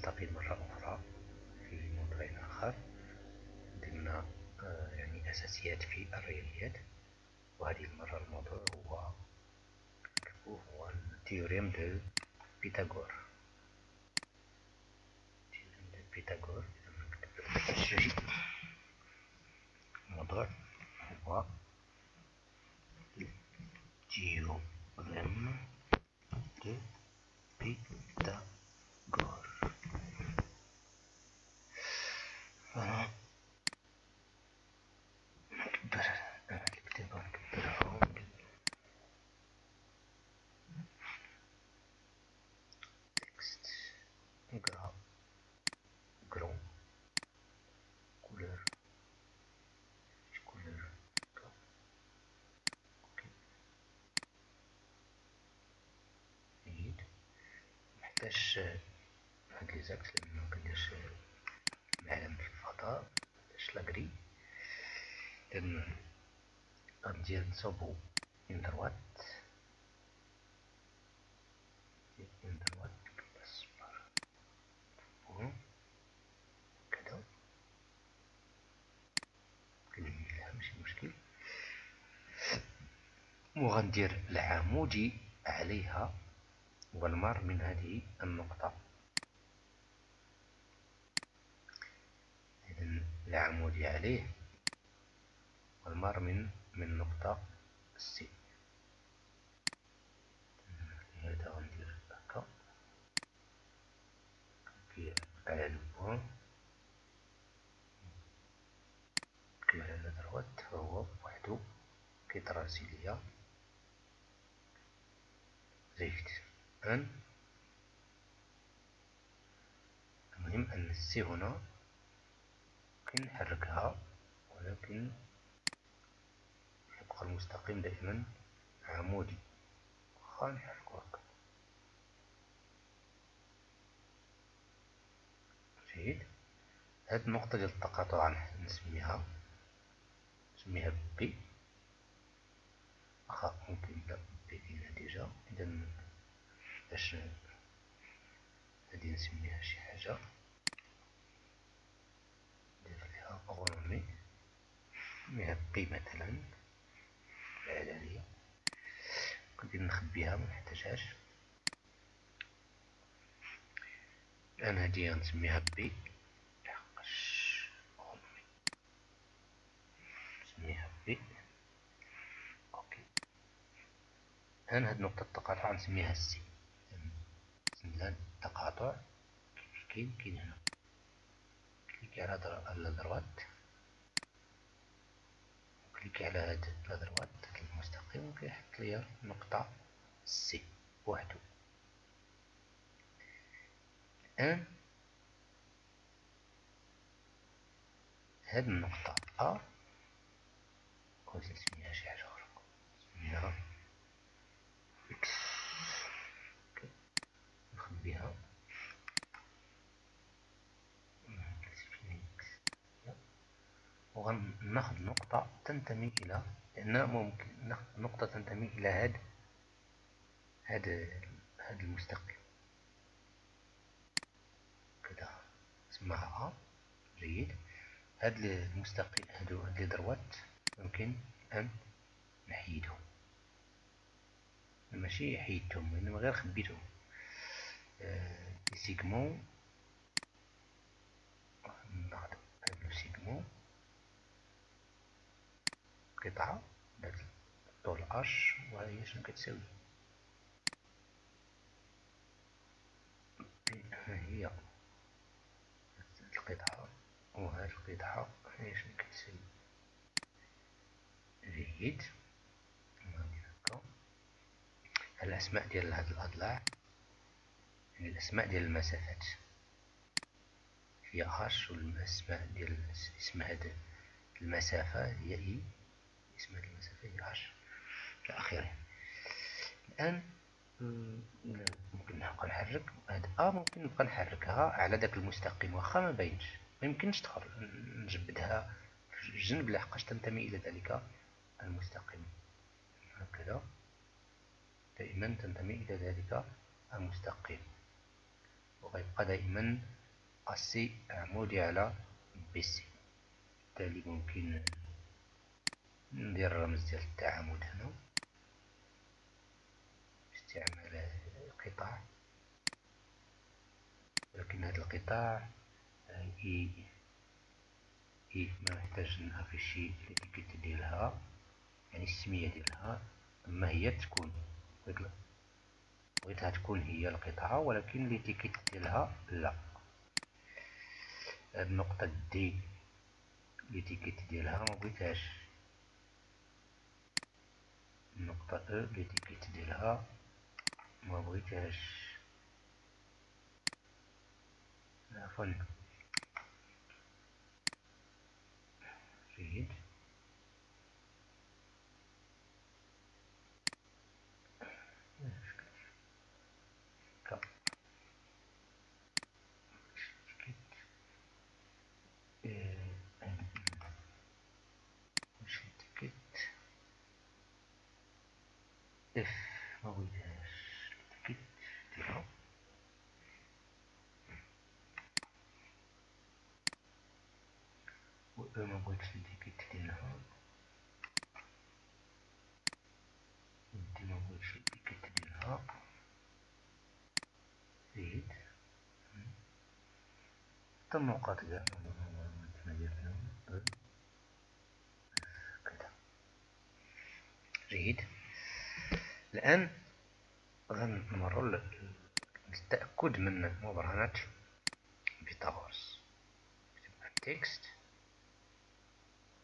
نلتقي مرة أخرى في موضوع آخر ضمن آه، يعني أساسيات في الرياضيات. وهذه المرة الموضوع هو هو ال théorème de Pythagore. théorème de Pythagore الموضوع هو ال théorème دو بيتاغور gras grand couleur couleur OK جيد محتاج هاد les axes لأنه مكنديرش معلم في الفضاء محتاج la grille إذن غندير نصوبو من droite من droite كذا ماشي مشكل وغندير العمودي عليها والمر من هذه النقطة. إذن العمودي عليه. والمر من من نقطة سي هذا غندير هكا على البوان كما على دروات فهو وحدو كيتراسي ليا زيفت أن المهم أن السي هنا نحركها ولكن يبقى المستقيم دائما عمودي. وخا نحركو هكا جيد. هاد النقطة ديال التقاطع نسميها نسميها بي واخا ممكن نبدا بي déjà اذا باش غادي نسميها شي حاجة. ندير ليها renommer نسميها بي مثلا. الإعلانية ندير نخبيها منحتاجهاش الآن هادي غنسميها بي. لحقاش renommer نسميها بي. الآن هاد نقطة التقاطع نسميها سي. كاين كاين هنا cliquer على droite cliquer على هاد la droite المستقيم وكيحط ليا نقطة سي بوحدو الآن هاد النقطة أ. بغيت نسميها شي حاجة أخرى نسميها إكس نخبيها وغناخد نقطة تنتمي إلى لأن ممكن ناخد نقطة تنتمي إلى هاد هاد هاد المستقيم كذا اسمها أ جيد. هاد المستقيم هادو هاد لي دروات يمكن أن نحيدهم ماشي حيدتهم إنما غير خبيتهم آه سيغمون ناخد هاد لو سيغمون قطعة الطول اش وهي شنو كتساوي هي القطعة وهاد القطعة هي شنو كتساوي جيد. هكا. الأسماء ديال هاد الأضلاع. يعني الأسماء ديال المسافات. هي اش والأسماء ديال اسم هاد المسافة هي إي. هذه المسافة هي اش إلى آخره الآن ممكن نبقى نحرك هاد أ ممكن نبقى نحركها على داك المستقيم. واخا ما باينش. ميمكنش نجبدها في الجنب لحقاش تنتمي إلى ذلك المستقيم. هكذا. دائما تنتمي إلى ذلك المستقيم. وغيبقى دائما أسي عمودي على بي سي بالتالي ممكن ندير الرمز ديال التعامد هنا باستعمال القطاع ولكن هذا القطاع اي اي ما نحتاج ن afficher l'étiquette ديالها يعني السمية ديالها اما هي تكون بغيتها تكون هي القطعة ولكن l'étiquette ديالها لا هاد النقطة دي l'étiquette ديالها ما بغيتهاش النقطة أو l'étiquette ديالها ما بغيتهاش عفوا جيد ما بغيتهاش كيت ديالها و الديكيت ديالها ودي ما بغيتش الديكيت ديالها زيد. حتى النقاط كاع كذا جيد الآن غنمروا للتأكد من مبرهنة بيتاغورس texte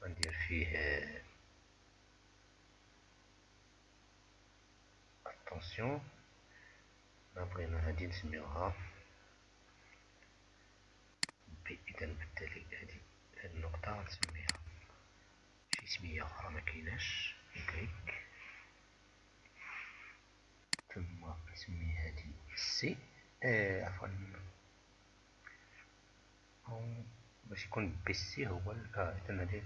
غندير فيه attention بغينا هادي نسميوها بي اذا بالتالي هادي هاد النقطة غنسميها. شي سمية أخرى مكايناش clic ثم نسمي هذه سي عفوا باش يكون بي سي هو اذا هذه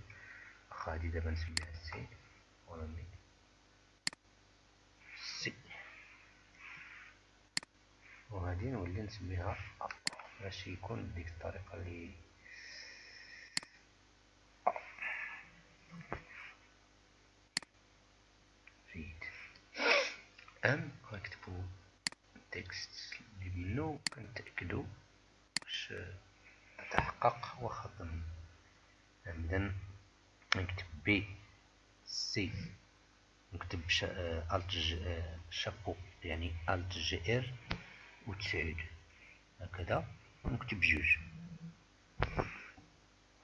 هذه دابا نسميها سي ونمي سي وغادي نولي نسميها باش يكون بديك الطريقة اللي جيد أم texte اللي منو كنتأكدو واش تحقق واخا عمدا نكتب بي سي نكتب Alt شابو يعني Alt Gr و تسعود هكذا نكتب جوج.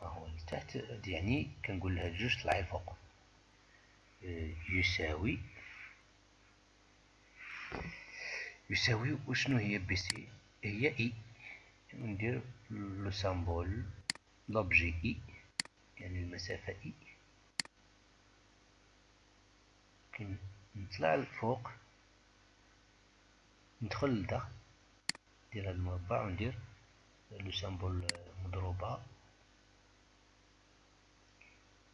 هاهو لتحت يعني كنقول لها جوج طلعي الفوق يساوي يساوي وشنو هي بي سي؟ هي إي. ندير le symbole l'objet إي يعني المسافة إي. نطلع الفوق ندخل لداخل ندير هاد المربع وندير لو سامبول مضروبة.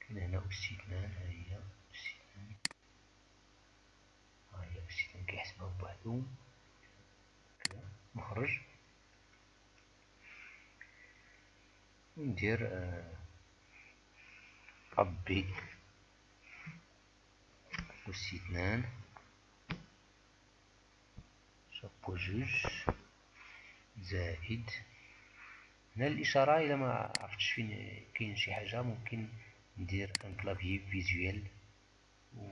كاين هنا أس اثنان ها هي أس اثنان ها هي أس اثنان كيحسبها بوحدهم نخرج ندير ربي. أس اثنان. جوج. زائد. هنا الإشارة إلا ما عرفتش فين كاين شي حاجة ممكن ندير ان كلافيي فيزويل و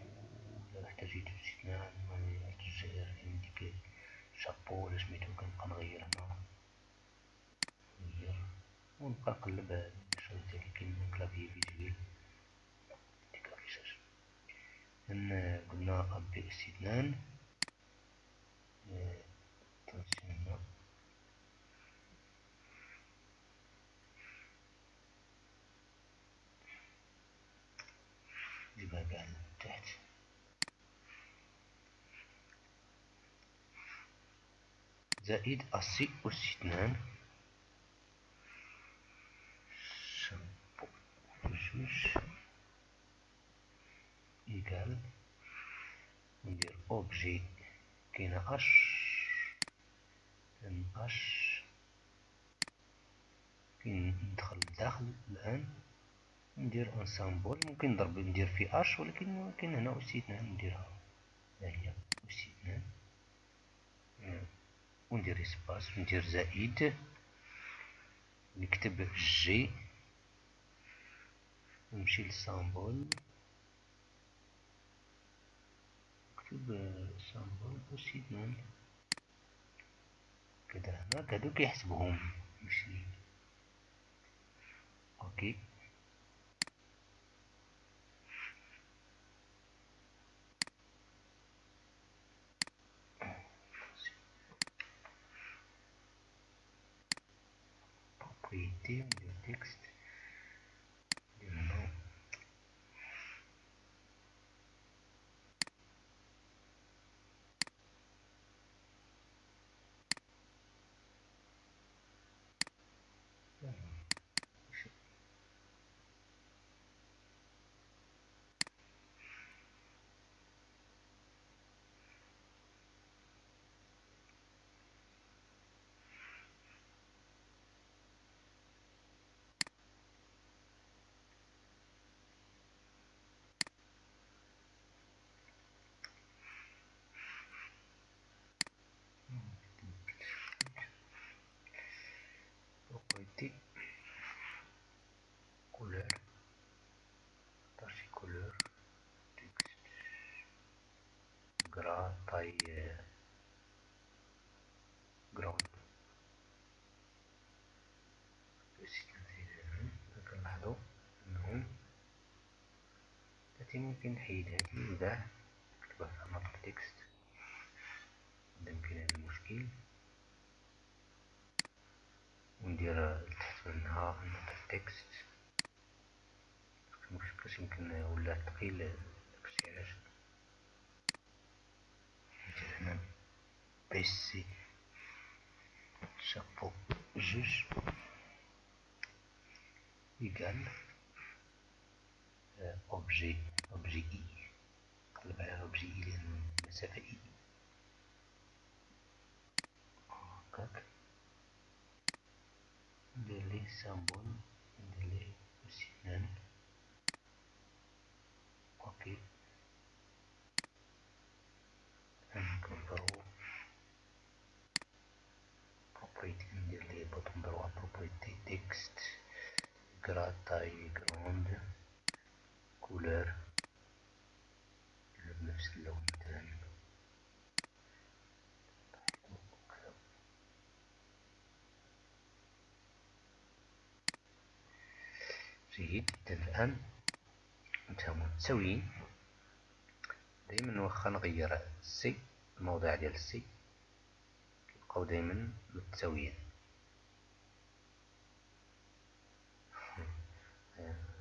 إلا احتاجيت أس اثنان ديك شابو ولا سميتو كنبقى نغير هنا. نغير ونبقى نقلب الشريط ديالي كاين clavier visuel ديك affichage قلنا أبي اس اثنان تنسينا. نجيبها كاع لتحت زائد أسي أس اثنان جوج إيكال ندير أوبجي كاينة أش إن أش كي ندخل لداخل الآن ندير ان سامبول ممكن نضرب ندير في اش ولكن ممكن هنا اوسي اثنان نديرها. ها هي اوسي اثنان وندير espace وندير زائد. نكتب جي نمشي لل symbole. نكتب symbole اوسي اثنان كذا هنا هادو كيحسبهم. OK see the text التي ممكن نحيد هذه نكتبها في نطق تكست يمكن هذا المشكل. وندير تحت منها نطق تكست مشكلش يمكن ولا ثقيل داكشي علاش. هنا بي سي شابو جوج إيكال أوبجي أوبجي إي نقلب على أوبجي إي لأن المسافة إي هكاك ندير ليه سامبول ندير ليه اثنان أوكي نكبرو propriétés ندير ليه bouton droit propriétés texte gras taille grande. Couleur. بنفس اللون تاني جيد الآن متساويين دايما واخا نغير السي الموضع ديال السي كيبقاو دايما متساويين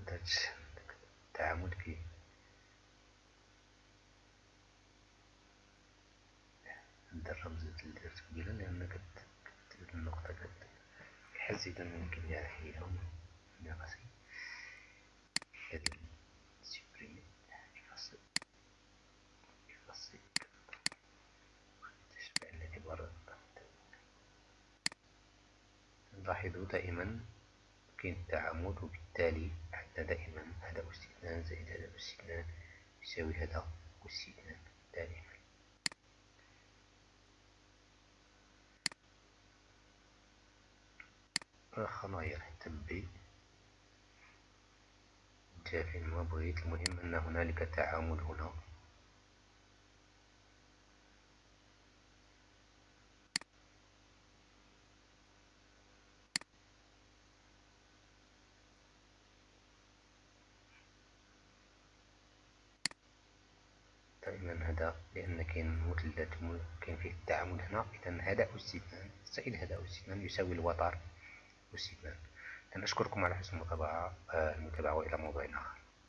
داك التعامل كي هاد الرمز اللي قبيله لأن كتكتب النقطة كتحس اذا ممكن ليها حيلة ناقصي هاد سيبريمي يفصل يفصل تشبع الاعتبار نلاحظ دائما كاين التعامد وبالتالي عندنا دائما هذا أس زائد هذا أس يساوي هذا أس اثنان دائما حتى بي. فين ما بغيت. المهم أن هنالك تعامد هنا. دائما هذا لأن كاين مثلث كاين فيه التعامد هنا؟ إذا هذا اثنان زائد هذا اثنان يساوي الوتر. أس اثنان أشكركم على حسن المتابعة المتابعة وإلى موضوع آخر